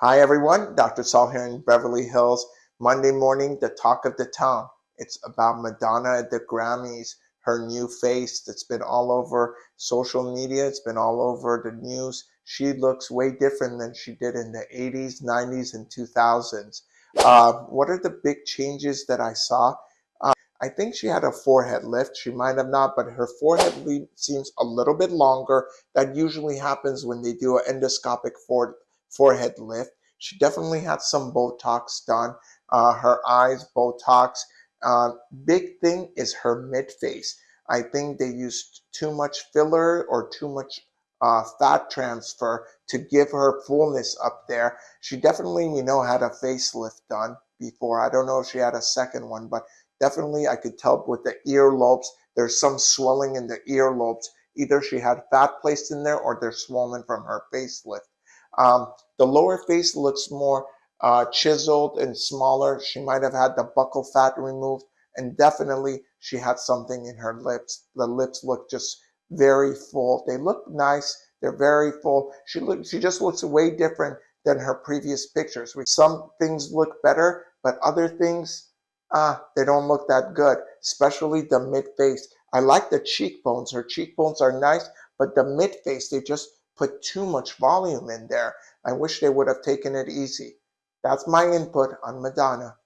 Hi everyone, Dr. Saul here in Beverly Hills. Monday morning, the talk of the town. It's about Madonna at the Grammys, her new face that's been all over social media, it's been all over the news. She looks way different than she did in the 80s, 90s, and 2000s. Uh, what are the big changes that I saw? Uh, I think she had a forehead lift. She might have not, but her forehead seems a little bit longer. That usually happens when they do an endoscopic forehead forehead lift. She definitely had some Botox done. Uh, her eyes, Botox. Uh, big thing is her mid face. I think they used too much filler or too much uh, fat transfer to give her fullness up there. She definitely, you know, had a facelift done before. I don't know if she had a second one, but definitely I could tell with the earlobes, there's some swelling in the earlobes. Either she had fat placed in there or they're swollen from her facelift. Um, the lower face looks more uh, chiseled and smaller. She might have had the buccal fat removed and definitely she had something in her lips. The lips look just very full. They look nice. They're very full. She look, she just looks way different than her previous pictures. Some things look better, but other things, ah, they don't look that good, especially the mid face. I like the cheekbones. Her cheekbones are nice, but the mid face, they just put too much volume in there. I wish they would have taken it easy. That's my input on Madonna.